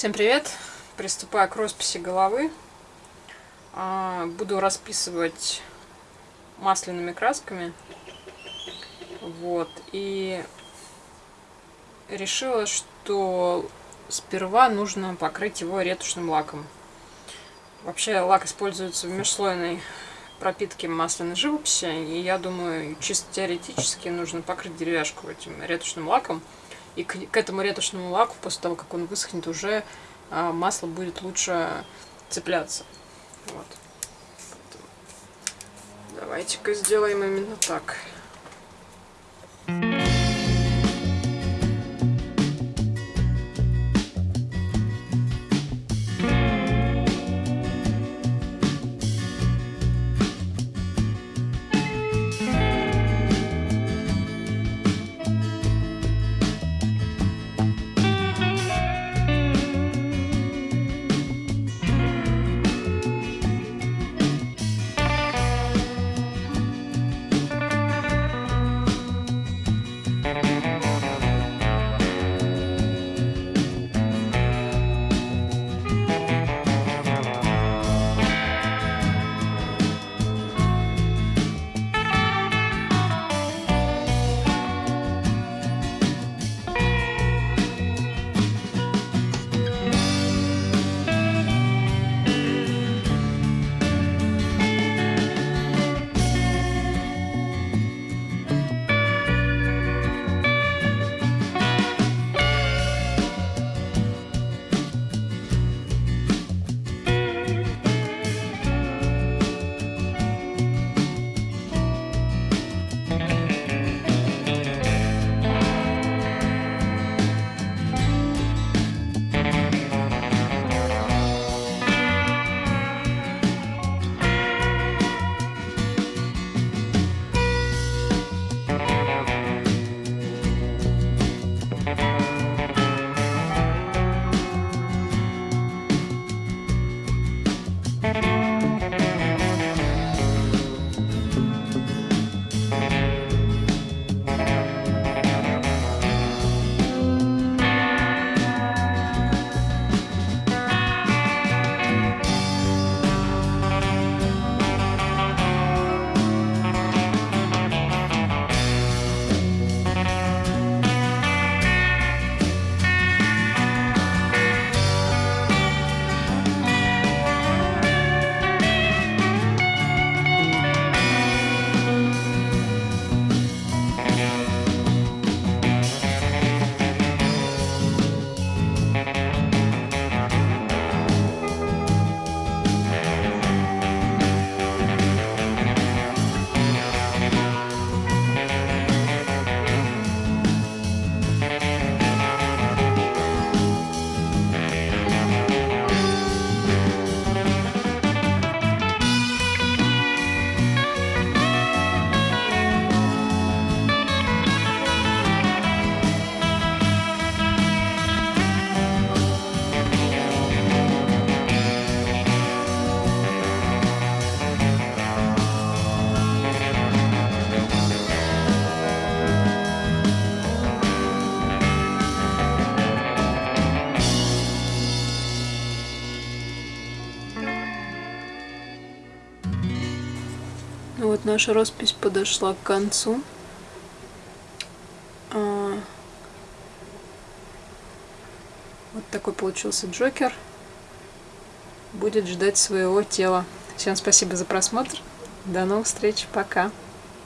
Всем привет! Приступаю к росписи головы. А, буду расписывать масляными красками. Вот. И решила, что сперва нужно покрыть его ретушным лаком. Вообще лак используется в межслойной пропитке масляной живописи. И я думаю, чисто теоретически нужно покрыть деревяшку этим ретушным лаком. И к, к этому ретушному лаку, после того, как он высохнет, уже а, масло будет лучше цепляться. Вот. Давайте-ка сделаем именно так. Вот наша роспись подошла к концу. А, вот такой получился Джокер. Будет ждать своего тела. Всем спасибо за просмотр. До новых встреч. Пока.